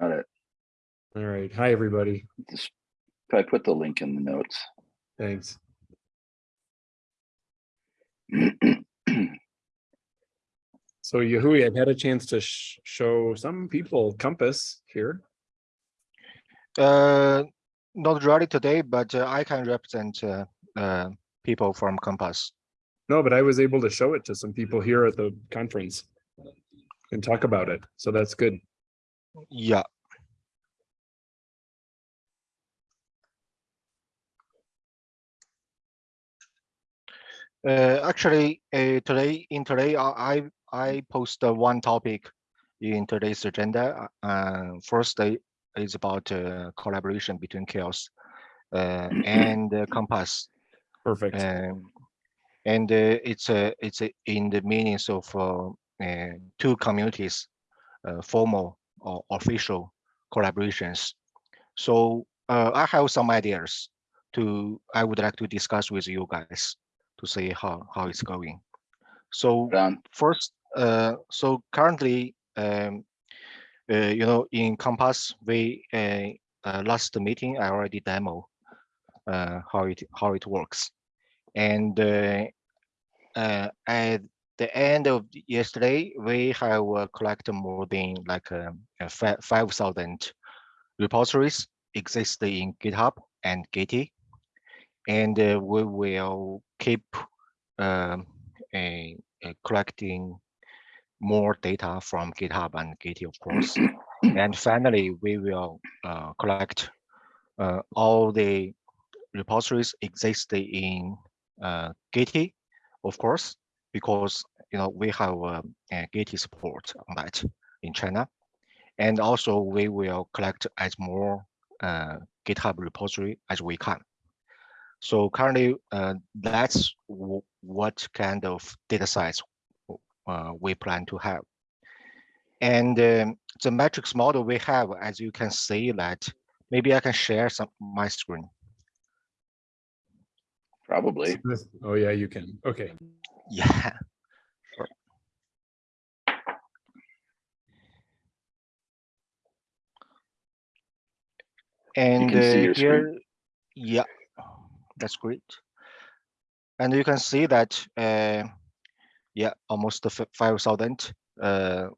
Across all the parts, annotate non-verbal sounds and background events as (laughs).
Got it. All right. Hi, everybody. Just, I put the link in the notes. Thanks. (clears throat) So Yahui, I've had a chance to sh- show some people Compass here. Uh, not really today, but uh, I can represent uh, uh, people from Compass. No, but I was able to show it to some people here at the conference and talk about it. So that's good. Yeah. Uh, actually, uh, today in today, I I I post uh, one topic in today's agenda. Uh, first, uh, is about uh, collaboration between CHAOSS uh, (clears throat) and uh, Compass. Perfect. Um, and uh, it's uh, it's uh, in the meanings of uh, uh, two communities, uh, formal or official collaborations. So uh, I have some ideas to I would like to discuss with you guys to see how how it's going. So Done. first, uh, so currently, um, uh, you know, in Compass, we uh, uh, last meeting I already demo uh, how it how it works, and uh, uh, at the end of yesterday, we have uh, collected more than like um, uh, five thousand repositories exist in GitHub and Gitee, and uh, we will keep um, a, a collecting more data from GitHub and Gitee, of course. (clears throat) and finally, we will uh, collect uh, all the repositories exist in uh, Gitee, of course, because you know we have a, uh, Gitee support on that in China, and also we will collect as more uh, GitHub repository as we can. So currently, uh, that's what kind of data size uh, we plan to have. And um, the metrics model we have, as you can see that, maybe I can share some my screen. Probably. Oh, yeah, you can. Okay. (laughs) Yeah. And can see uh, here, yeah, that's great. And you can see that, uh, yeah, almost the 5,000, uh,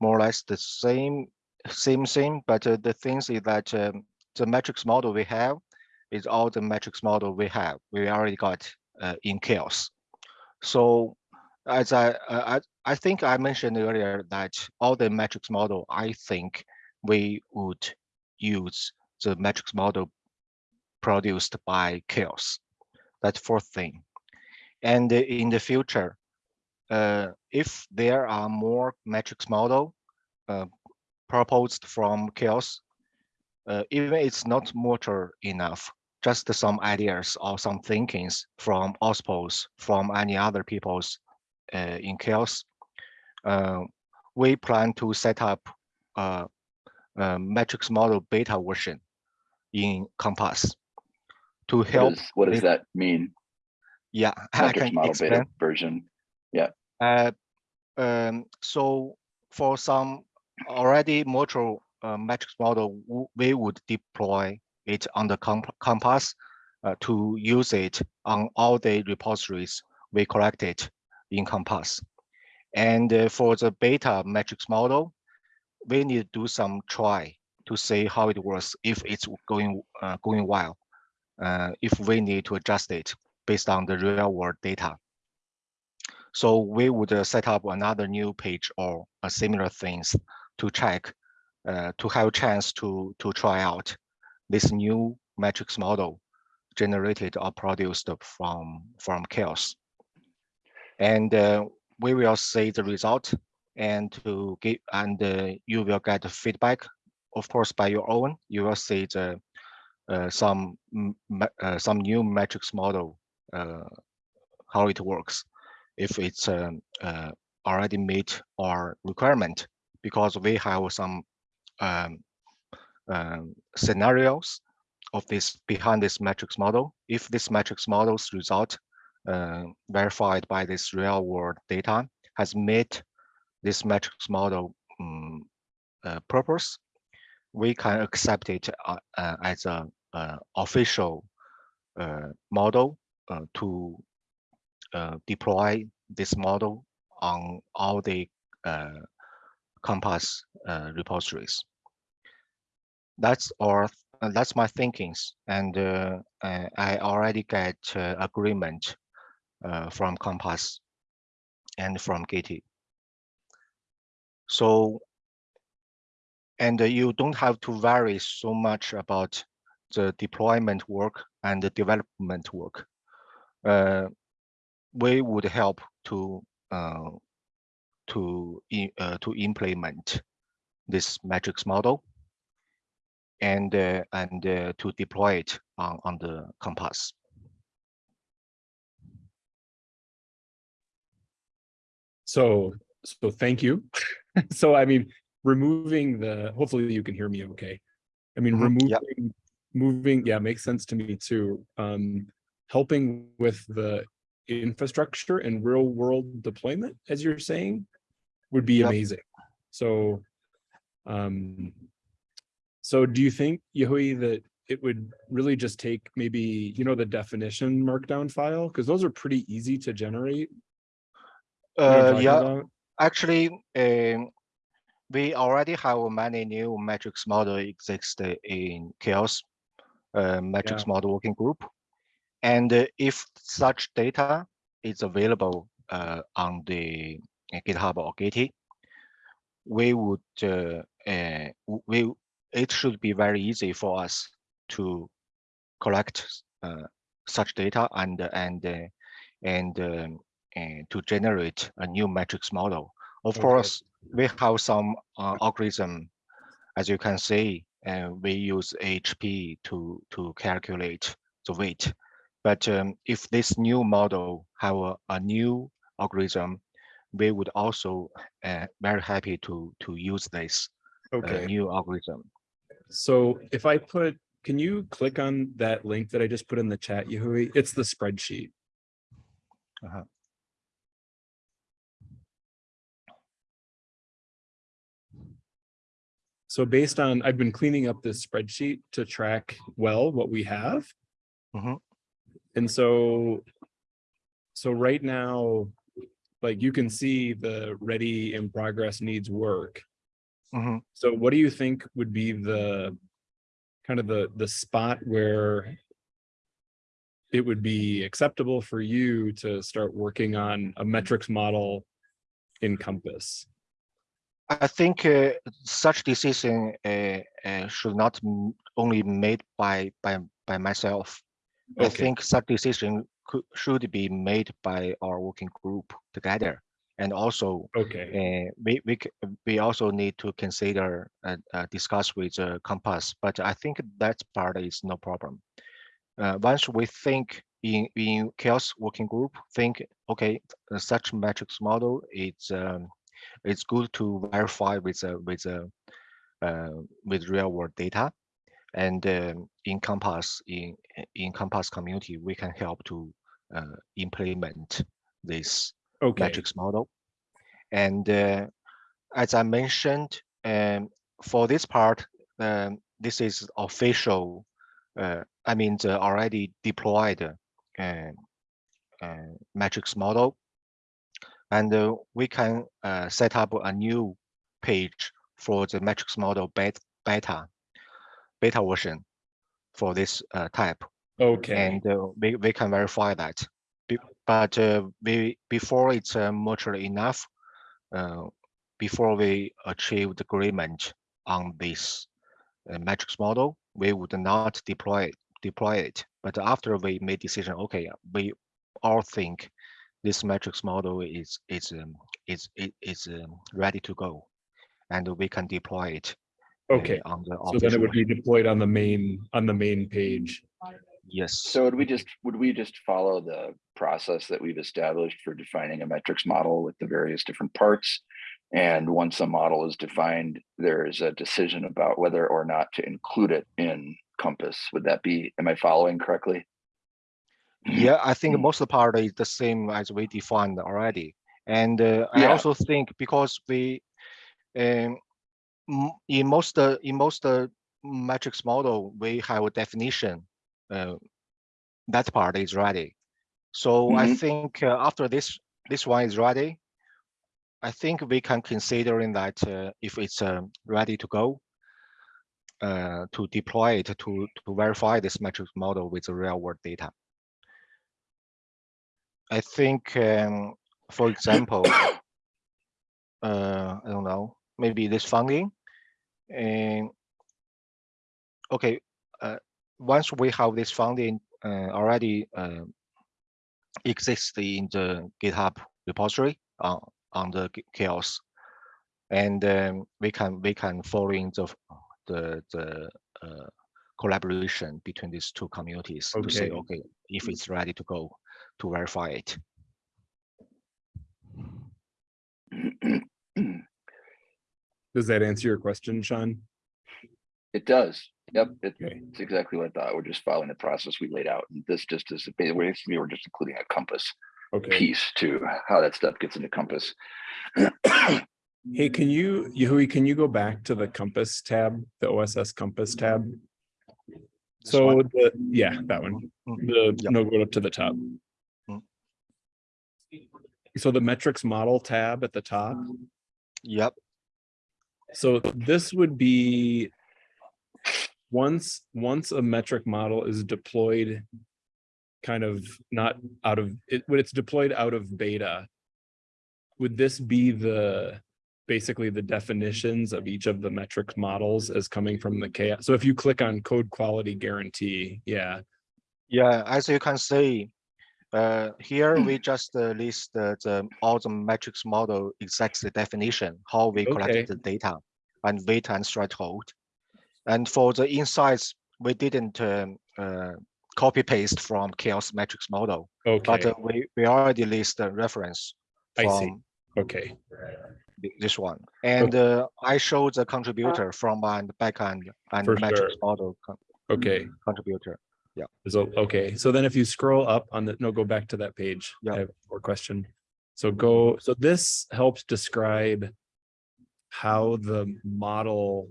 more or less the same, same thing. But uh, the thing is that um, the metrics model we have is all the metrics model we have. We already got uh, in CHAOSS. So as I, uh, I, I think I mentioned earlier that all the metrics model, I think we would use the metrics model produced by CHAOSS. That's fourth thing. And in the future, uh, if there are more metrics model uh, proposed from CHAOSS, uh, even it's not mature enough, just some ideas or some thinkings from OSPOs, from any other people's uh, in CHAOSS, uh, we plan to set up a, a metrics model beta version in Compass to help. is- What does this- that mean? Yeah, (laughs) I Metrics can model explain. beta version. Yeah. Uh, um, so for some already mature uh, metrics model, we would deploy it on the comp- Compass uh, to use it on all the repositories we collected in Compass. And uh, for the beta metrics model, we need to do some try to see how it works, if it's going uh, going well, uh, if we need to adjust it based on the real world data. So we would uh, set up another new page or uh, similar things to check, uh, to have a chance to, to try out this new metrics model generated or produced from, from CHAOSS. And uh, we will see the result and to give, and you will get feedback, of course, by your own, you will see the, uh, some, uh, some new metrics model, uh, how it works if it's um, uh, already meet our requirement because we have some um, um, scenarios of this behind this metrics model. If this metrics model's result uh, verified by this real world data has met this metrics model um, purpose, we can accept it uh, uh, as a uh, official uh, model uh, to uh, deploy this model on all the Compass repositories. That's all. that's my thinkings, and I already get agreement from Compass and from Gitee. So, and you don't have to worry so much about the deployment work and the development work. Uh, we would help to uh, to uh, to implement this metrics model and uh, and uh, to deploy it on on the Compass. So, so thank you. (laughs) So I mean, removing the, hopefully you can hear me okay. I mean, Mhm, yep. removing, moving, yeah, makes sense to me too. Um, helping with the infrastructure and real world deployment, as you're saying, would be Yep. amazing. So, um, so do you think, Yahui, that it would really just take maybe, you know, the definition markdown file? Because those are pretty easy to generate. you know what I'm Uh, yeah, about? actually, um, we already have many new metrics model exist in CHAOSS uh, metrics model working group. And uh, if such data is available uh, on the GitHub or Gitee, we would uh, uh, we it should be very easy for us to collect uh, such data and and uh, and um, and to generate a new metrics model. Of Okay. course, we have some uh, algorithm, as you can see, and we use HP to to calculate the weight. But um, if this new model have a, a new algorithm, we would also uh, very happy to to use this uh, new algorithm. So if I put, can you click on that link that I just put in the chat, Yahui? It's the spreadsheet. Uh-huh. So based on, I've been cleaning up this spreadsheet to track well what we have. Mhm. And so, so right now, like you can see the ready in progress needs work. Mhm. So what do you think would be the kind of the the spot where it would be acceptable for you to start working on a metrics model in Compass? I think uh, such decision uh, uh, should not m- only be made by by by myself. I think such decision could should be made by our working group together, and also Okay, uh, we we we also need to consider and uh, discuss with uh, Compass. But I think that part is no problem. Uh, once we think in in CHAOSS working group, think okay, such metrics model is um, it's good to verify with uh, with uh, uh, with real world data, and um, in Compass in in Compass community we can help to uh, implement this okay, metrics model. And uh, as I mentioned, um, for this part, um, this is official. Uh, I mean, the already deployed metrics model, and uh, we can uh, set up a new page for the metrics model bet beta beta version for this uh, type okay, and uh, we, we can verify that. Be- But uh, we before it's uh, mature enough, uh, before we achieve the agreement on this uh, metrics model, we would not deploy it, deploy it. But after we made decision, okay, we all think this metrics model is is um, is is, is um, ready to go, and we can deploy it. uh, okay. on the So then it would be deployed on the main, on the main page. Yes. So would we just, would we just follow the process that we've established for defining a metrics model with the various different parts? And once a model is defined, there is a decision about whether or not to include it in Compass. Would that be, am I following correctly? Yeah, I think Mm. most of the part is the same as we defined already. And uh, I also think because we, um, in most uh, in most uh, metrics model, we have a definition. Uh, that part is ready. So I Mhm. think uh, after this this one is ready, I think we can consider in that uh, if it's um, ready to go, uh, to deploy it to to verify this metrics model with the real world data. I think, um, for example, (coughs) uh, I don't know, maybe this funding. And okay, uh, once we have this funding uh, already uh, exists in the GitHub repository on on the CHAOSS, and um, we can we can follow in the the the uh, collaboration between these two communities to say Okay. okay if it's ready to go to verify it. Does that answer your question, Sean? It does. Yep, it- Okay. it's exactly what I thought. We're just following the process we laid out. And this just is, basically, we're just including a compass Okay. piece to how that stuff gets into compass. Hey, can you, Yahui, can you go back to the Compass tab, the OSS Compass tab? This So the, yeah, that one, the, Yep. no, go up to the top. Mm. So the metrics model tab at the top, Yep. so this would be. Once, once a metric model is deployed. Kind of not out of, it, when it's deployed out of beta. Would this be the, basically the definitions of each of the metric models as coming from the CHAOSS? So if you click on code quality guarantee, yeah, Yeah, as you can see, uh, here we (clears throat) just uh, list the, the all the metrics model exact the definition, how we Okay. collected the data and weight and threshold. And for the insights, we didn't um, uh, copy paste from CHAOSS metrics model, but okay, uh, we, we already list the reference I see. okay, this one. And uh, I showed the contributor from and backend and For metrics sure. model con- okay. contributor. So, okay, so then if you scroll up on the, no, go back to that page. Yeah. I have more question. So go, so this helps describe how the model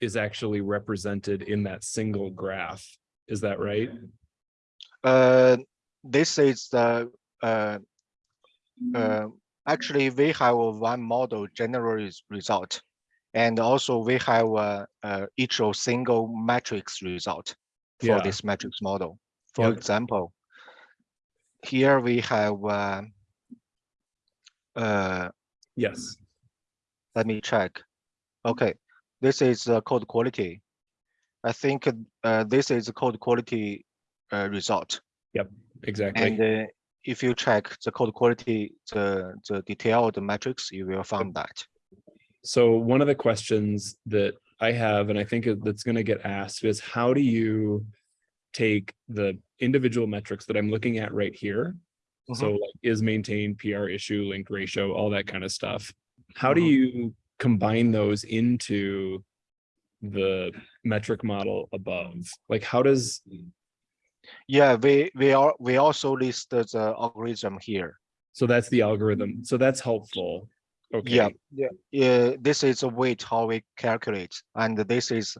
is actually represented in that single graph. Is that right? Uh, this is the, uh, uh, actually, we have one model general result. And also we have uh, uh, each of single matrix result for Yeah. this metrics model. For Yep. example, here we have, uh, uh, Yes, let me check. Okay, this is uh, code quality. I think uh, this is code quality uh, result. Yep, exactly. And uh, if you check the code quality, the, detail of the detailed metrics, you will find that. So one of the questions that I have, and I think it- that's gonna get asked is how do you take the individual metrics that I'm looking at right here? So like is maintained PR issue, link ratio, all that kind of stuff. How do Mhm. you combine those into the metric model above? Like how does, Yeah, we, we are, we also list the algorithm here. so that's the algorithm. So that's helpful. Okay, Yeah, yeah, yeah, this is a weight how we calculate, and this is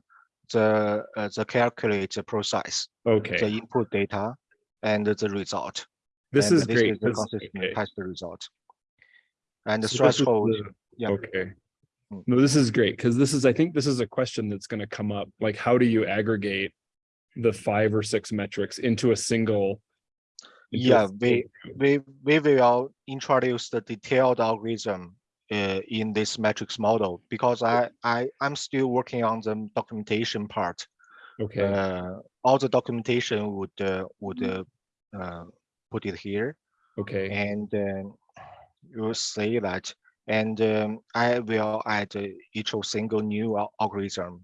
the, uh, the calculate process, Okay. the input data and the result. This and is great. the 'cause- consistent okay. test result. And the So threshold, the- yeah. Okay. Mm. No, this is great, because this is, I think this is a question that's gonna come up, like, how do you aggregate? The five or six metrics into a single. Yeah, we- we, we will introduce the detailed algorithm in this metrics model because I, I, I'm still working on the documentation part. Okay, Uh, all the documentation would, uh, would uh, uh, put it here okay, and um, you see that. And um, I will add uh, each single new algorithm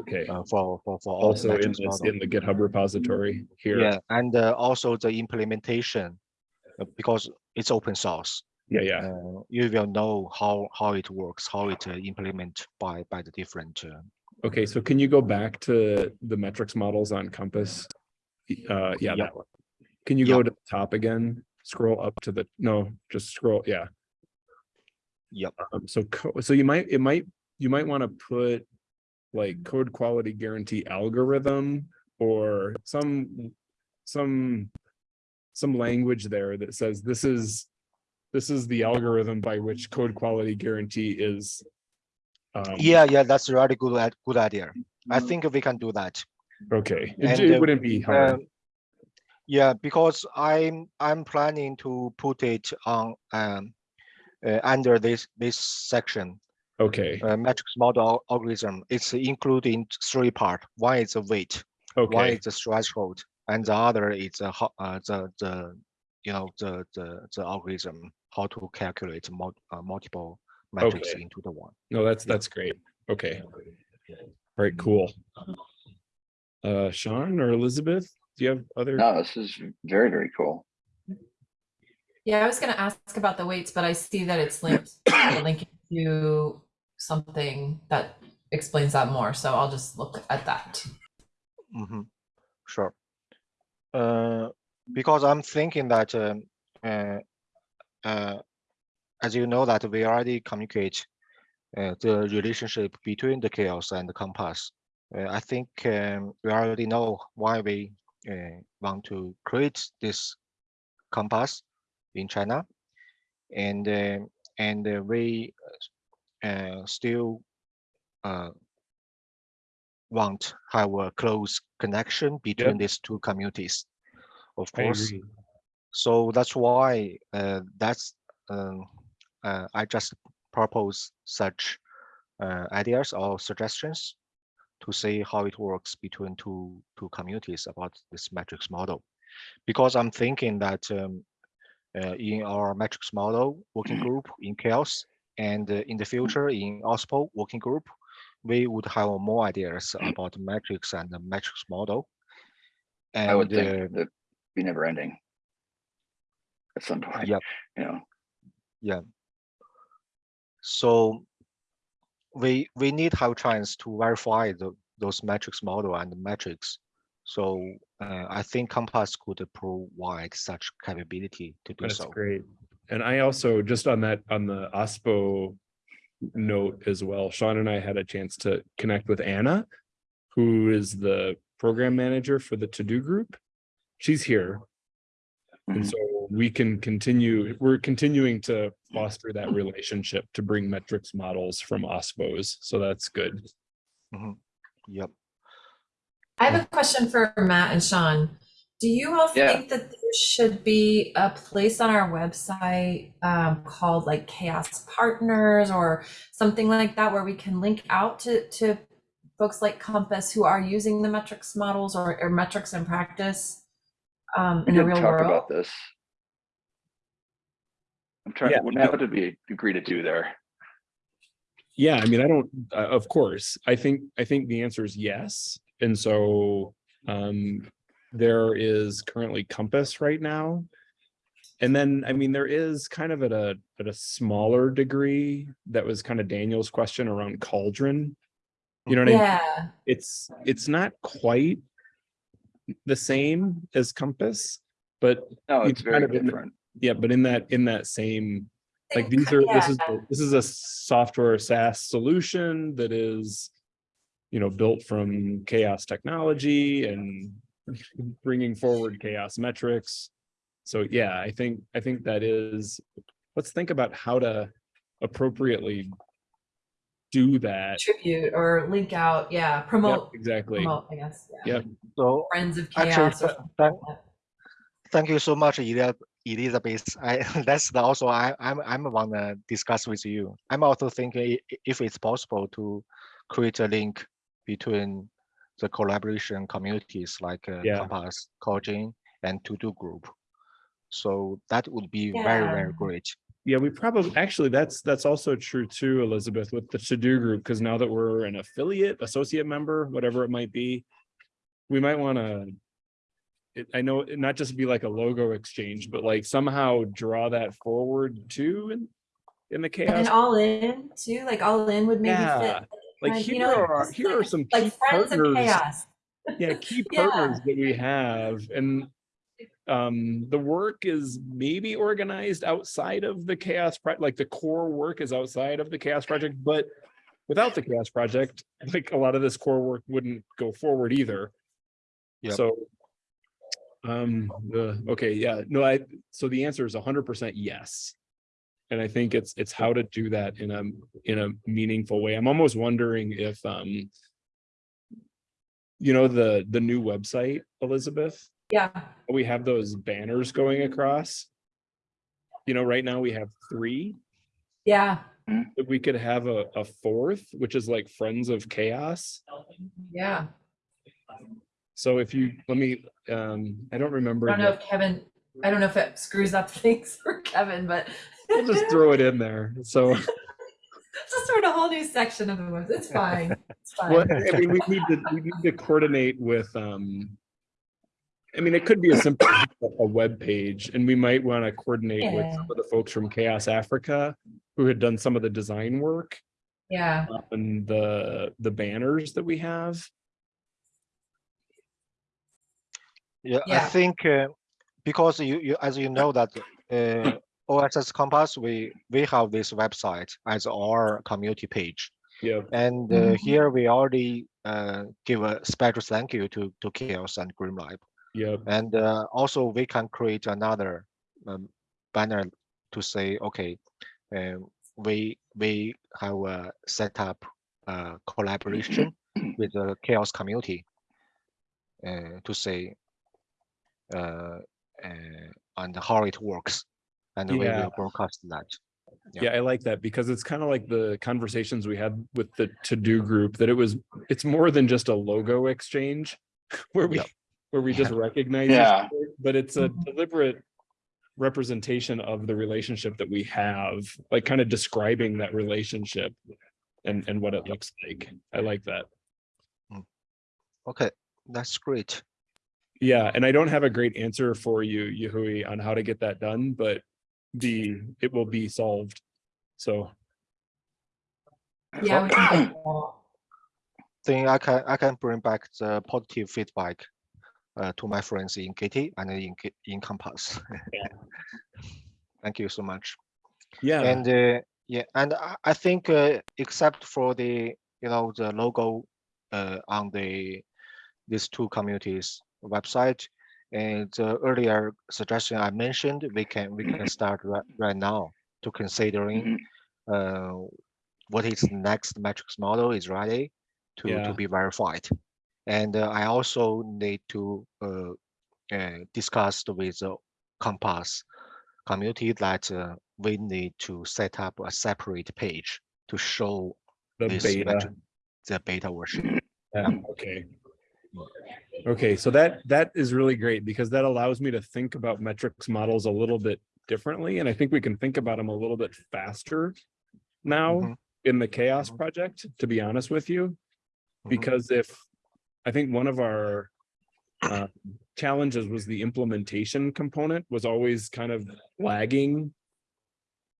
okay. uh, for, for, for all the Also in this, model. in the GitHub repository here. Yeah, and uh, also the implementation uh, because it's open source. Yeah, yeah, uh, you will know how how it works, how it uh, implement by by the different. Uh, okay, so can you go back to the metrics models on Compass? Uh, yeah, Yeah. that one. Can you Yeah. go to the top again? Scroll up to the, no, just scroll, yeah. Yep. Um, so, co- so you might, it might you might want to put like code quality guarantee algorithm or some, some, some language there that says this is, this is the algorithm by which code quality guarantee is. um, Yeah, yeah, that's a really good, good idea. I think we can do that. Okay, it And, it wouldn't be hard. Um, Yeah, because I'm, I'm planning to put it on, um, uh, under this, this section, Okay, uh, matrix model algorithm. It's including three part. One is the weight, Okay. one is the threshold, and the other is ho- uh, the, the, you know, the, the, the algorithm, how to calculate mul- uh, multiple metrics Okay. into the one. no, that's, that's great. Okay. All right, cool. Uh, Sean or Elizabeth, do you have other? No, this is very, very cool. Yeah, I was gonna ask about the weights, but I see that it's linked, (coughs) linking to something that explains that more, so I'll just look at that. Mm-hmm. Sure. Uh, because I'm thinking that, um, uh, uh, as you know that we already communicate uh, the relationship between the CHAOSS and the compass. Uh, I think um, we already know why we uh, want to create this compass in China, and and uh, we uh, still uh, want have a close connection between these two communities, of course. So that's why uh, that's um, uh, I just propose such uh, ideas or suggestions to see how it works between two two communities about this metrics model. Because I'm thinking that um, uh, in our metrics model working (clears throat) group in CHAOSS and uh, in the future in OSPO working group, we would have more ideas (clears throat) about metrics and the metrics model. And I would uh, think that be never ending. At some point, Yep. you know, So we we need have chance to verify the, those metrics model and metrics. So uh, I think Compass could provide such capability to do That's so. great. And I also, just on that, on the OSPO note as well, Sean and I had a chance to connect with Anna, who is the program manager for the to-do group. She's here. And Mhm. so we can continue, we're continuing to foster that relationship to bring metrics models from OSPOs. So that's good. Yep. I have a question for Matt and Sean. Do you all Yeah. think that there should be a place on our website um, called like CHAOSS Partners or something like that where we can link out to, to folks like Compass who are using the metrics models or, or metrics in practice um, we in the did real talk world? about this. I'm trying, Yeah, what no. would it be, agree to do there? Yeah, I mean, I don't, uh, of course, I think, I think the answer is yes. And so, um, there is currently Compass right now. And then, I mean, there is kind of at a, at a smaller degree, that was kind of Daniel's question around Cauldron. You know what I mean? Yeah, It's, it's not quite the same as Compass, but No, You it's kind very of different. Yeah, but in that, in that same like these are, this is, this is a software SaaS solution that is. You know, built from CHAOSS technology and (laughs) bringing forward CHAOSS metrics. So yeah, I think, I think that is, let's think about how to appropriately. Do that. Tribute or link out, yeah, Yep, promote, exactly. promote, I guess. yeah. Yep. So Friends of Actually, CHAOSS or th- something thank- like that. thank you so much, Elia- Elizabeth. I (laughs) that's the also I I'm I'm wanna discuss with you. I'm also thinking if it's possible to create a link between the collaboration communities like uh, Yeah. Compass, Cogin, and To Do Group. So that would be very very Yeah. great. Yeah, we probably, actually, that's, that's also true too, Elizabeth, with the to-do group, because now that we're an affiliate, associate member, whatever it might be. We might wanna. It, I know, it not just be like a logo exchange, but like somehow draw that forward too in. In the CHAOSS. And all in too, like all in would maybe Yeah, fit. like kind- you here know, are, just here are like- some key Like friends of partners. CHAOSS. Yeah, (laughs) key Yeah. partners that we have and. Um, the work is maybe organized outside of the CHAOSS, Pro- like the core work is outside of the CHAOSS project, but. without the CHAOSS project, like a lot of this core work wouldn't go forward either. Yep. So. Um, the, okay, yeah, no, I, so the answer is hundred percent yes. And I think it's, it's how to do that in a, in a meaningful way. I'm almost wondering if, um. You know, the, the new website, Elizabeth, Yeah, we have those banners going across. You know, right now we have three, yeah, if we could have a, a fourth, which is like Friends of CHAOSS. yeah. So if you, let me, um, I don't remember. I don't know the- if Kevin, I don't know if it screws up (laughs) things for Kevin, but. We'll just throw it in there. So, (laughs) Just sort of a whole new section of the web. It's fine. It's well, fine. I mean, we need to, we need to coordinate with, um. I mean, it could be a simple, a web page, and we might want to coordinate with some of the folks from CHAOSS Africa. Who had done some of the design work Yeah, and the, the banners that we have. Yeah, I think uh, because you, you, as you know that uh, OSS Compass, we, we have this website as our community page. Yeah, And uh, Mhm. here we already uh, give a special thank you to, to CHAOSS and GrimoireLab. yeah, And uh, also we can create another um, banner to say, okay, um, we we have uh, set up uh, collaboration (clears throat) with the CHAOSS community uh, to say and how it works, and we Yeah. will broadcast that. Yeah. Yeah, I like that because it's kind of like the conversations we had with the to-do group that it was, it's more than just a logo exchange (laughs) where we, Yep. (laughs) where we just (laughs) recognize, Yeah. other, but it's a Mhm. deliberate representation of the relationship that we have, like kind of describing that relationship and, and what it looks like. I like that. Okay, that's great. Yeah, and I don't have a great answer for you, Yahui, on how to get that done, but the, it will be solved. So, yeah. we can. Then (coughs) I can I can bring back the positive feedback uh, to my friends in KT and in in Compass. (laughs) Thank you so much. yeah. And uh, yeah, and I, I think uh, except for the you know the logo uh, on the these two communities website and the earlier suggestion I mentioned, we can we can start right, right now to considering uh, what is next metrics model is ready to, Yeah. to be verified. And uh, I also need to uh, uh, discuss with the Compass community that uh, we need to set up a separate page to show The this beta. metric, the beta version. (coughs) Yeah, okay. Okay, so that, that is really great because that allows me to think about metrics models a little bit differently. And I think we can think about them a little bit faster now Mhm. in the CHAOSS Mhm. project, to be honest with you. Mhm. Because if, I think one of our uh, challenges was the implementation component was always kind of lagging.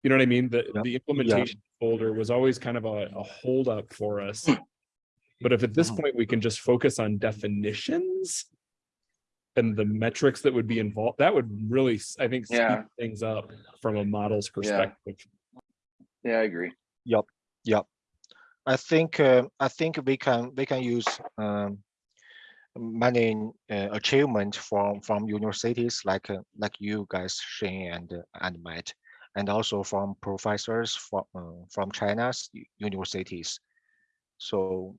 You know what I mean? The, Yep. the implementation folder was always kind of a, a holdup for us. But if at this point we can just focus on definitions and the metrics that would be involved, that would really, I think, speed Yeah. things up from a model's perspective. Yeah, I agree. Yep. I think uh, I think we can we can use um, many uh, achievement from from universities like uh, like you guys Shane and uh, and Matt, and also from professors from uh, from China's universities. So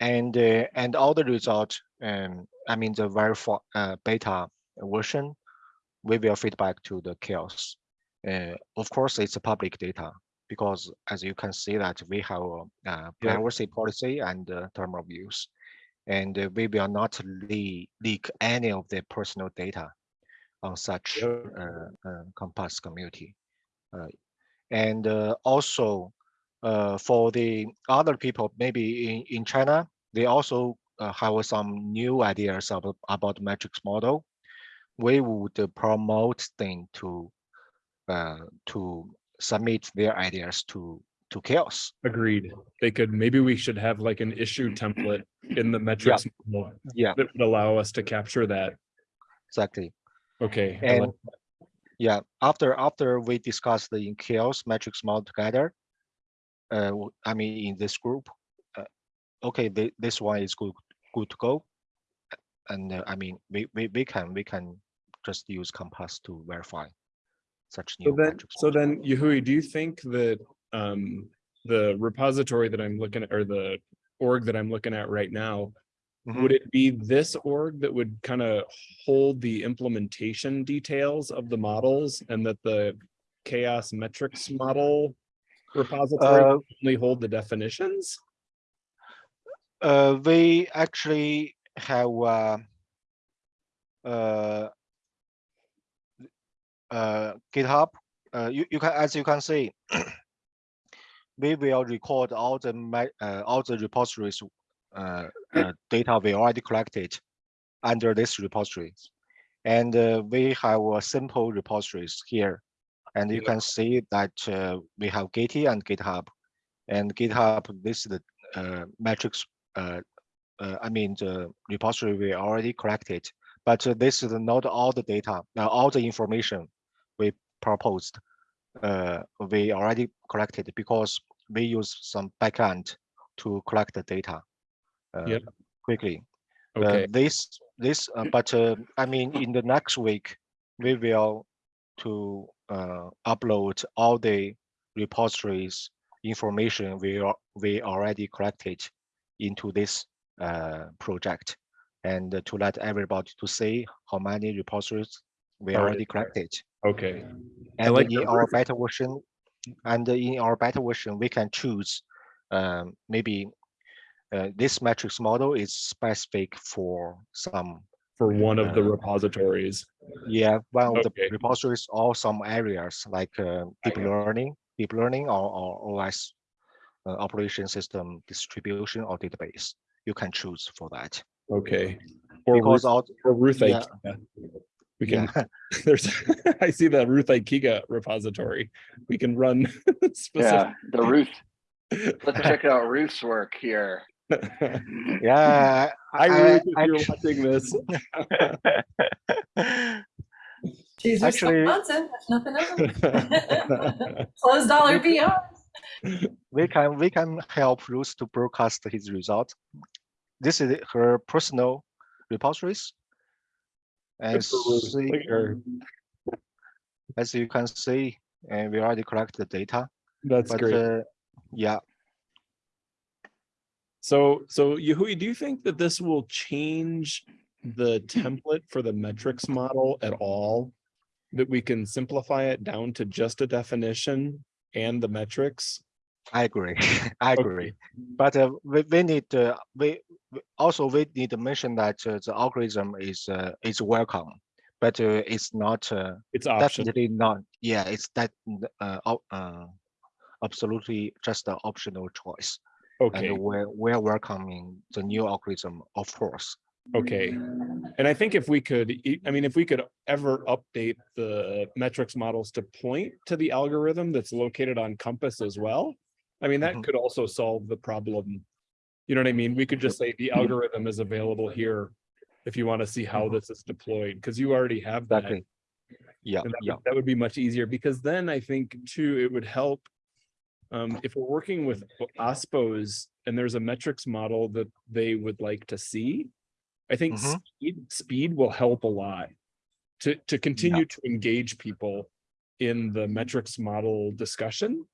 and uh, and all the result um, I mean the very uh, beta version we will feedback to the CHAOSS. Uh, of course, it's a public data because as you can see that we have a uh, privacy policy and uh, term of use. And uh, we will not le- leak any of the personal data on such uh, uh, Compass community. And uh, also uh, for the other people, maybe in, in China, they also uh, have some new ideas about, about metrics model. We would promote them to uh, to submit their ideas to to CHAOSS. Agreed. They could, maybe we should have like an issue template in the metrics model Yeah, that would allow us to capture that. exactly. Okay. And like- yeah, after after we discuss the in CHAOSS metrics model together, uh, I mean, in this group, uh, okay, thi- this one is good, good to go. And uh, I mean, we, we, we can, we can just use Compass to verify such So new then, metrics. so then, Yahui, do you think that um the repository that I'm looking at, or the org that I'm looking at right now, Mhm. would it be this org that would kind of hold the implementation details of the models and that the CHAOSS metrics model repository Uh, only hold the definitions? Uh, we actually have uh, uh, uh, GitHub. Uh, you, you can, as you can see, (clears throat) we will record all the uh, all the repositories uh, uh, data we already collected under this repository, and uh, we have a simple repositories here, and you can see that uh, we have Gitee and GitHub, and GitHub this is the uh, metrics uh, uh, I mean, the repository we already collected, but uh, this is not all the data, uh, all the information we proposed. Uh, we already collected because we use some backend to collect the data uh, Yep. quickly. Uh, Okay, this, this, uh, but uh, I mean, in the next week, we will to uh, upload all the repositories information we are, we already collected into this uh, project. And to let everybody to see how many repositories we Already already collected. okay, And like in our beta version, and in our beta version, we can choose um, maybe uh, this metrics model is specific for some, for one of the repositories. yeah, one of the Okay. repositories or some areas like uh, deep learning, deep learning or, or OS uh, operation system distribution or database. You can choose for that. Okay. Or Because Ruth, all, or Ruth yeah. Ikegah. We can, yeah, (laughs) (laughs) there's, (laughs) I see the Ruth Ikegah repository. We can run specific. Yeah, the Ruth, let's check out Ruth's work here. Yeah. Hi I- Ruth, if I you're actu- watching this. (laughs) Choose Actually- Wisconsin, nothing else. (laughs) Close dollar beyond. we can we can help Ruth to broadcast his result. This is her personal repositories. Good And for see, Look at her. as you can see, and we already collect the data, That's but great. uh, yeah, So, so Yahui, do you think that this will change the template for the metrics model at all? That we can simplify it down to just a definition and the metrics? I agree. (laughs) I Okay. agree. But uh, we, we need uh, we we- also we need to mention that uh, the algorithm is uh, is welcome, but uh, it's not uh, It's optional. definitely not. Yeah, it's that uh, uh, absolutely just an optional choice. Okay, And we're we're welcoming the new algorithm, of course. okay. And I think if we could, I mean, if we could ever update the metrics models to point to the algorithm that's located on Compass as well. I mean, that Mhm. could also solve the problem. You know what I mean? We could just say the algorithm is available here. If you want to see how Mhm. this is deployed, because you already have that. Exactly. Yeah, And that yeah. would, that would be much easier because then I think too, it would help. Um, if we're working with OSPOs and there's a metrics model that they would like to see. I think Mhm. speed, speed will help a lot. To, to continue to engage people in the metrics model discussion.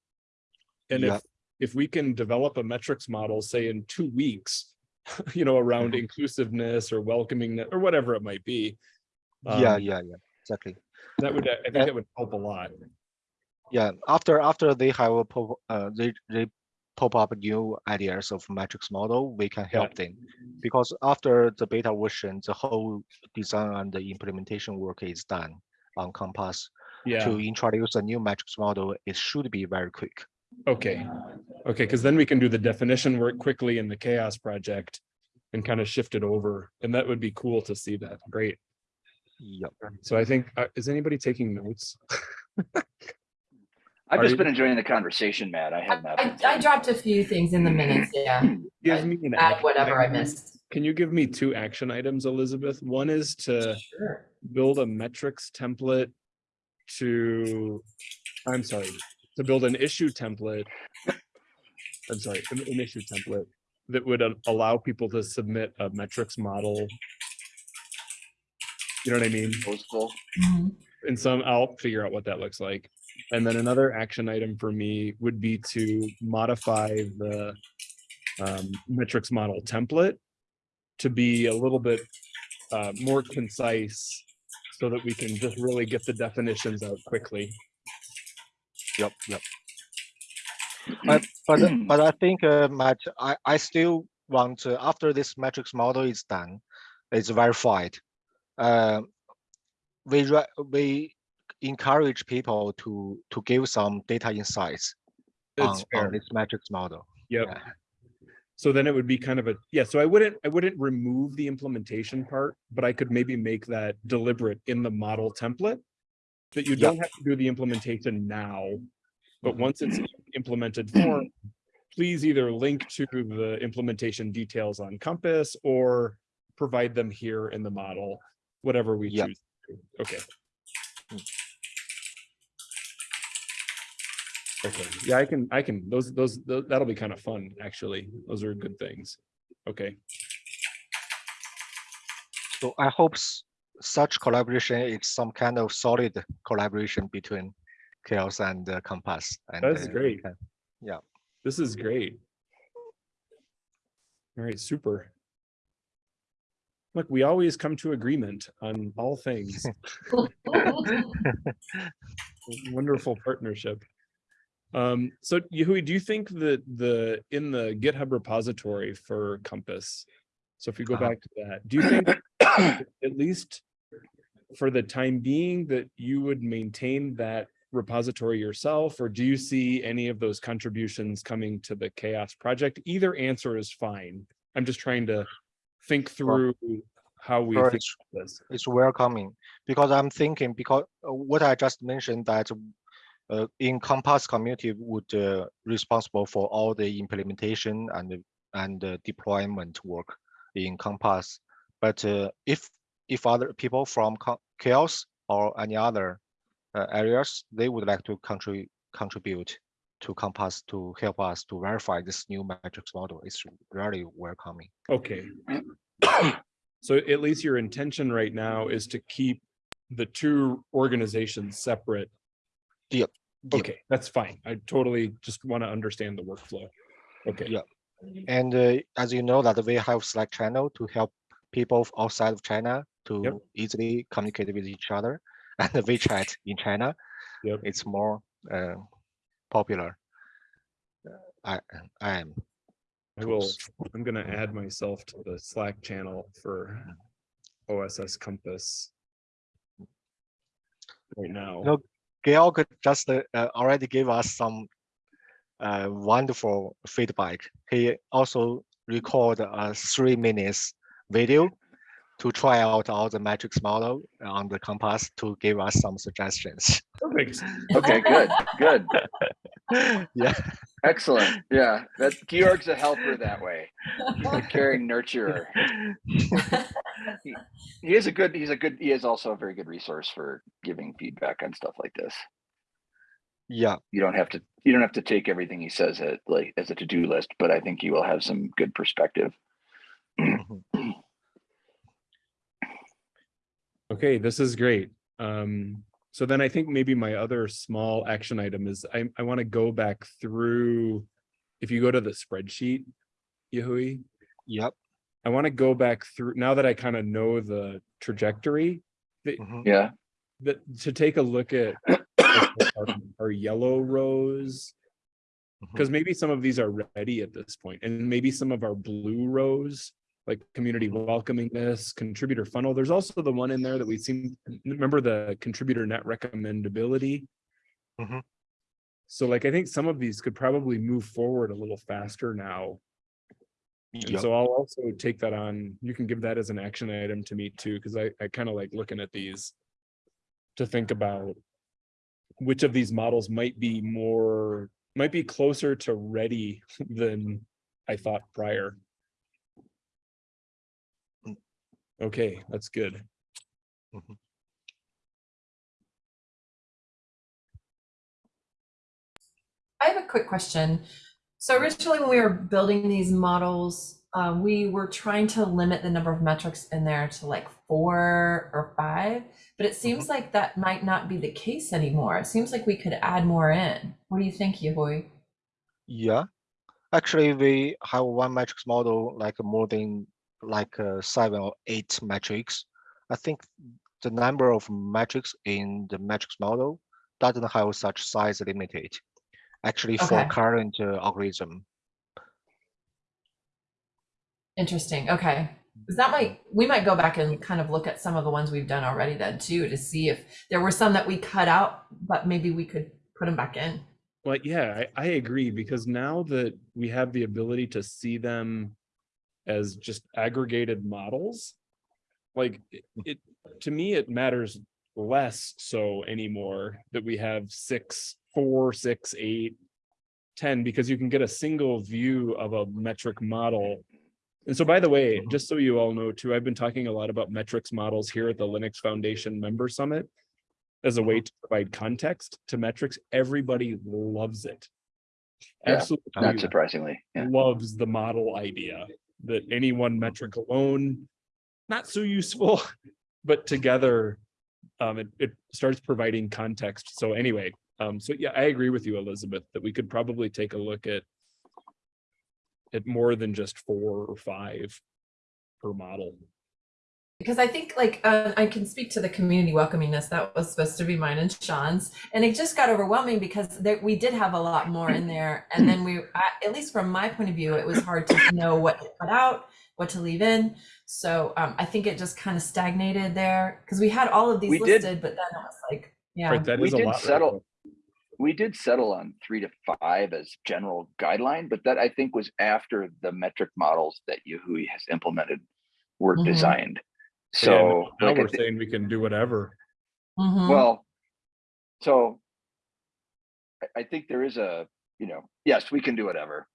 And Yeah. if, if we can develop a metrics model, say in two weeks. (laughs) You know, around Mhm. inclusiveness or welcoming or whatever it might be. Yeah, um, yeah, yeah, exactly. That would, I think that would help a lot. Yeah, after after they have a pop, uh, they they pop up new ideas of matrix model, we can Yeah. help them. Because after the beta version, the whole design and the implementation work is done on Compass. Yeah, To introduce a new matrix model, it should be very quick. okay. Okay, because then we can do the definition work quickly in the CHAOSS project. And kind of shift it over, and that would be cool to see that. Great. Yeah, So I think, uh, is anybody taking notes? (laughs) I've Are just you- been enjoying the conversation, Matt. I have not. been I, I dropped a few things in the minutes, yeah. (clears throat) Give I me an Add action whatever I missed. Can you give me two action items, Elizabeth? One is to Sure. build a metrics template to, I'm sorry, to build an issue template I'm sorry, an, an issue template that would a- allow people to submit a metrics model. You know what I mean? Postal. Mhm. And some, I'll figure out what that looks like. And then another action item for me would be to modify the um, metrics model template to be a little bit uh, more concise so that we can just really get the definitions out quickly. Yep, yep. But but (clears throat) but I think uh, Matt, I I still want to, after this metrics model is done, it's verified. Uh, we we encourage people to to give some data insights on, on this metrics model. Yep. Yeah. So then it would be kind of a, yeah, so I wouldn't, I wouldn't remove the implementation part, but I could maybe make that deliberate in the model template. That you don't have to do the implementation now, but Mhm. once it's implemented form, please either link to the implementation details on Compass or provide them here in the model, whatever we Yeah. choose. to do. Okay. Okay, yeah, I can, I can, those, those, tho- that'll be kind of fun, actually. Those are good things. Okay, So I hope such collaboration is some kind of solid collaboration between CHAOSS and uh, Compass. And That's uh, we great. yeah. this is great. All right, super. Look, we always come to agreement on all things. (laughs) (laughs) Wonderful partnership. Um, so Yahui, do you think that the, in the GitHub repository for Compass? So if we go Uh-huh. back to that, do you think (coughs) at least for the time being that you would maintain that repository yourself, or do you see any of those contributions coming to the CHAOSS project? Either answer is fine. I'm just trying to think through how we Sure, think it's- this. it's welcoming because I'm thinking because uh, what I just mentioned that uh, in Compass community would uh, responsible for all the implementation and and the deployment work in Compass. But uh, if if other people from CHAOSS or any other uh, areas, they would like to contribute contribute to Compass to help us to verify this new metrics model, it's really welcoming. Okay. So at least your intention right now is to keep the two organizations separate. Yep, yep. Okay, that's fine. I totally just want to understand the workflow. Okay. Yeah. And uh, as you know that we have Slack channel to help people outside of China to easily communicate with each other. (laughs) And the WeChat in China, Yep. it's more uh, popular. Uh, I I am I will. I'm gonna add myself to the Slack channel for OSS Compass. Right now. No. Georg just uh, already gave us some uh, wonderful feedback. He also recorded a three minutes video to try out all the metrics model on the Compass to give us some suggestions. (laughs) Perfect. Okay, good, good, (laughs) yeah. excellent. Yeah, that Georg's a helper that way. He's a caring nurturer. He is a good, he's a good, he is also a very good resource for giving feedback on stuff like this. Yeah, You don't have to, you don't have to take everything he says at like as a to-do list, but I think you will have some good perspective. (clears throat) Mm-hmm. Okay, this is great. Um, so then I think maybe my other small action item is I, I want to go back through. If you go to the spreadsheet, Yahui, yep. I want to go back through, now that I kind of know the trajectory, mhm, Yeah, that to take a look at (coughs) our, our yellow rows. Because maybe some of these are ready at this point, and maybe some of our blue rows, like community welcomingness, contributor funnel. There's also the one in there that we seem, remember the contributor net recommendability? Mhm. So like, I think some of these could probably move forward a little faster now. And Yep. so I'll also take that on, you can give that as an action item to me too, because I, I kind of like looking at these. To think about which of these models might be more, might be closer to ready (laughs) than I thought prior. Mm. Okay, that's good. I have a quick question. So originally, when we were building these models, um, we were trying to limit the number of metrics in there to like four or five. But it seems like that might not be the case anymore. It seems like we could add more in. What do you think, Yahui? Yeah, actually, we have one metrics model like more than like uh, seven or eight metrics. I think the number of metrics in the metrics model doesn't have such size limited. Actually, for Okay. current uh, algorithm, Interesting. Okay. 'Cause that might, we might go back and kind of look at some of the ones we've done already then too, to see if there were some that we cut out, but maybe we could put them back in. Well, yeah, I, I agree, because now that we have the ability to see them as just aggregated models, like it, it, to me, it matters less so anymore that we have six, four, six, eight, ten, because you can get a single view of a metric model. And so by the way, uh-huh. just so you all know too, I've been talking a lot about metrics models here at the Linux Foundation Member Summit as a way uh-huh. to provide context to metrics. Everybody loves it. Yeah, Absolutely Not surprisingly, yeah. loves the model idea that any one metric alone, not so useful, (laughs) but together, um, it, it starts providing context. So anyway, um, so yeah, I agree with you, Elizabeth, that we could probably take a look at at more than just four or five per model. Because I think like uh, I can speak to the community welcomingness that was supposed to be mine and Sean's, and it just got overwhelming because there, we did have a lot more in there, and then we, I, at least from my point of view, it was hard to know what to cut out, what to leave in. So um, I think it just kind of stagnated there because we had all of these We did- listed, but then it was like, yeah, Right, that We a did lot. settle- We did settle on three to five as general guideline, but that I think was after the metric models that Yahui has implemented were Mhm. designed. But yeah, So, Now like, we're saying we can do whatever. Mhm. well, so I, I think there is a, you know, yes, we can do whatever.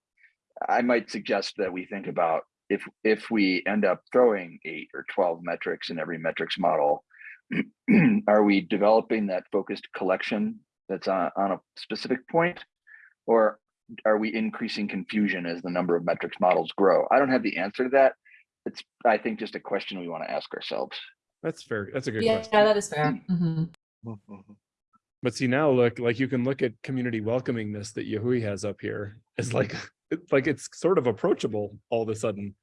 I might suggest that we think about if, if we end up throwing eight or 12 metrics in every metrics model, (clears throat) are we developing that focused collection that's on, on a specific point? Or are we increasing confusion as the number of metrics models grow? I don't have the answer to that. It's, I think, just a question we want to ask ourselves. That's fair. That's a good yeah, question. Yeah, that is fair. Mhm. Mhm. But see now, look, like you can look at community welcomingness that Yahui has up here. It's like, (laughs) it's like it's sort of approachable all of a sudden.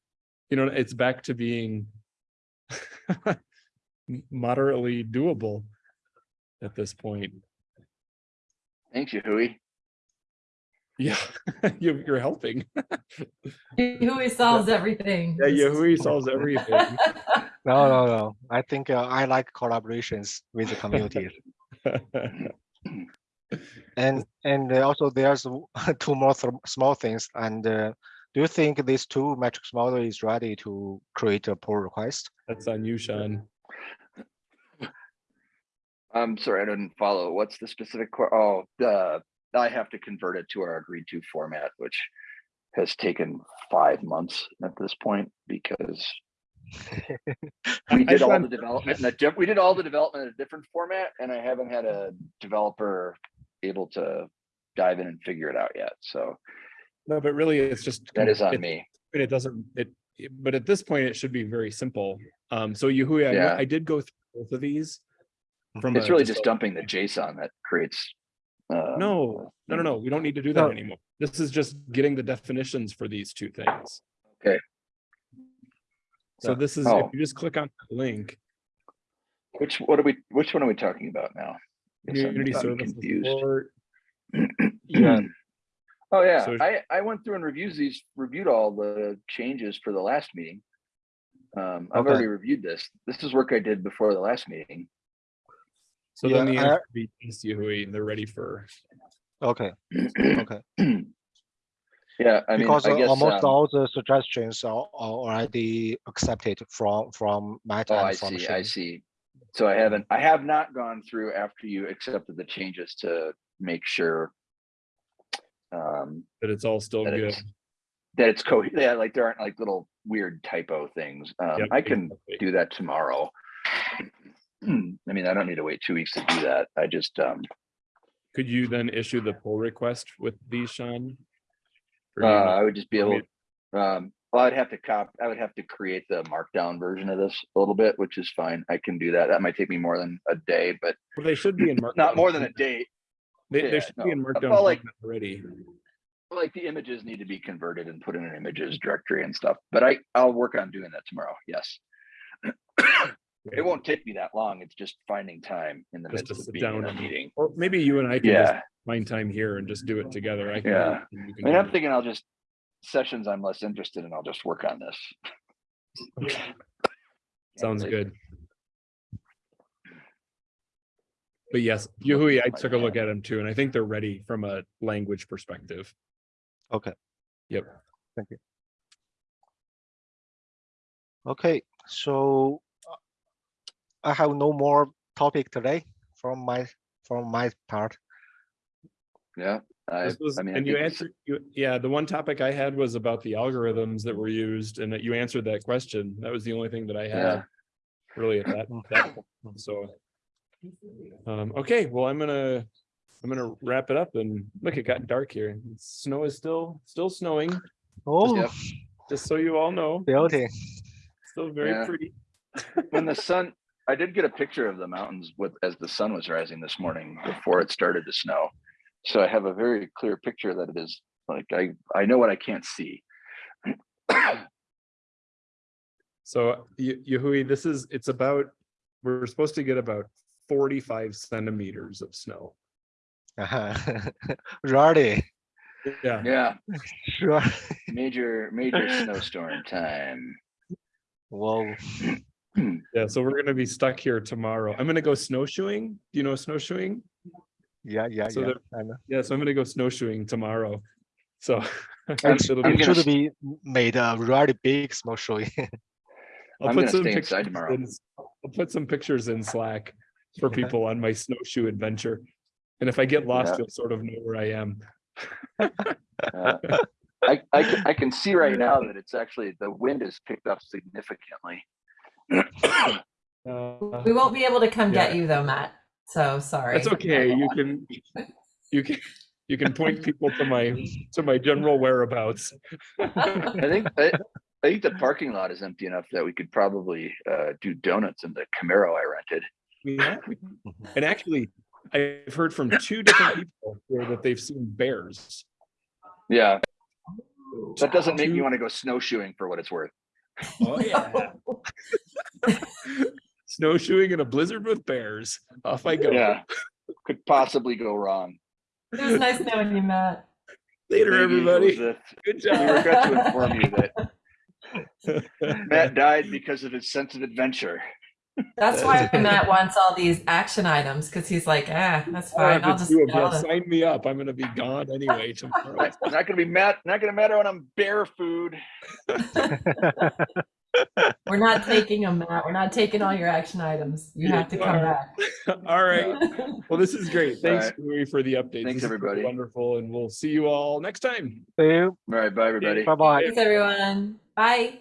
You know, it's back to being (laughs) moderately doable at this point. Thanks, Yahui. Yeah, (laughs) you, you're helping. (laughs) Yahui solves everything. Yeah, Yahui (laughs) solves everything. No, no, no. I think uh, I like collaborations with the community. And and also there's two more th- small things. And uh, do you think this two metrics model is ready to create a pull request? That's on you, Sean. I'm sorry, I didn't follow. What's the specific, oh, the, I have to convert it to our agreed to format, which has taken five months at this point because (laughs) we did all the development, in a diff- we did all the development in a different format and I haven't had a developer able to dive in and figure it out yet. So No, but really, it's just. that is on it- me. But it doesn't, it, but at this point, it should be very simple. Um, so Yahui, I, Yeah. I did go through both of these. From It's a- really just dumping the JSON that creates. Um, No, no, no, no, we don't need to do that No. anymore. This is just getting the definitions for these two things. Okay. So Yeah. this is, if Oh. you just click on the link, Which, what are we, which one are we talking about now? Community service confused. support. (clears throat) Yeah. Oh, yeah, So- I, I went through and reviews these, reviewed all the changes for the last meeting. Um, I've Okay. already reviewed this. This is work I did before the last meeting. So then the Yeah, I- answer would be yes, Yahui, they're ready for, Okay, (clears throat) okay. Yeah, I mean, Because I guess, almost um, all the suggestions are, are already accepted from from Matt oh, I from see, I see. So I haven't, I have not gone through after you accepted the changes to make sure. Um, that it's all still that good. it's, that it's co, yeah, like there aren't like little weird typo things. Um, Yep, I can exactly. do that tomorrow. I mean, I don't need to wait two weeks to do that. I just, um, Could you then issue the pull request with these, Sean? Or Uh, I would just be able, um, well, I'd have to cop, I would have to create the markdown version of this a little bit, which is fine. I can do that. That might take me more than a day, but Well, they should be in Markdown. (laughs) not more than a day. They, yeah, they should be in no. Markdown Well, like- already. Like the images need to be converted and put in an images directory and stuff, but I, I'll work on doing that tomorrow. Yes. It won't take me that long. It's just finding time in the Just to midst of sit being in a meeting. Or maybe you and I can just Yeah, find time here and just do it together. I can. Yeah. I mean, I'm thinking I'll just, sessions I'm less interested in, I'll just work on this. Okay. (laughs) Sounds like- good. But yes, Yahui, I took a look at them too, and I think they're ready from a language perspective. Okay. Yep. Thank you. Okay, so I have no more topic today from my, from my part. Yeah. I, was- I mean, I and you answered, you, yeah, the one topic I had was about the algorithms that were used and that you answered that question. That was the only thing that I Yeah. had really at that, that, (coughs) point. so. Um, okay, well, I'm gonna, I'm gonna wrap it up and look, it got dark here. Snow is still, still snowing, Oh, Yep. just so you all know, beauty. still very Yeah. pretty. when the (laughs) sun, I did get a picture of the mountains with, as the sun was rising this morning before it started to snow. So I have a very clear picture that it is like, I, I know what I can't see. (coughs) So Ye- Yehui, this is, it's about, we're supposed to get about forty-five centimeters of snow. Uh -huh. Ready, Yeah, Yeah, sure. major, major (laughs) snowstorm time. Whoa, (coughs) (clears throat) yeah, so we're gonna be stuck here tomorrow. I'm gonna go snowshoeing. Do you know snowshoeing? yeah, yeah, So yeah. I know. Yeah, so I'm gonna go snowshoeing tomorrow. So. (laughs) I'm- it'll I'm be- gonna should be made a really big snow showing. (laughs) I'll I'm put gonna some stay pictures inside tomorrow. in- I'll put some pictures in Slack for Okay. people on my snowshoe adventure. And if I get lost, Yeah. you'll sort of know where I am. Uh, (laughs) I, I, can- I can see right now that it's actually, the wind has picked up significantly. Uh, We won't be able to come get you though, Matt. So sorry. That's okay. You can, you can, you can point people to my, to my general whereabouts. I think, I, I think the parking lot is empty enough that we could probably, uh, do donuts in the Camaro I rented. Yeah, And actually, I've heard from two different people here that they've seen bears. Yeah, that doesn't make me want to go snowshoeing for what it's worth. Oh, yeah. (laughs) Snowshoeing in a blizzard with bears. Off I go. Yeah, could possibly go wrong. It was nice knowing you, Matt. Later, Thank you, everybody. Elizabeth. Good We job. regret to inform you that (laughs) Matt died because of his sense of adventure. That's why (laughs) Matt wants all these action items because he's like, ah, that's I don't fine. I'll just do it, get but all the-" Sign me up. I'm gonna be gone anyway tomorrow. It's (laughs) not gonna be Matt, not gonna matter when I'm bear food. (laughs) We're not taking them, Matt. We're not taking all your action items. You have to come back. All right. Well, this is great. Thanks right. Louis, for the update. Thanks, This everybody. Wonderful, and we'll see you all next time. See you. All right, bye, everybody. Bye bye. Thanks, everyone. Bye.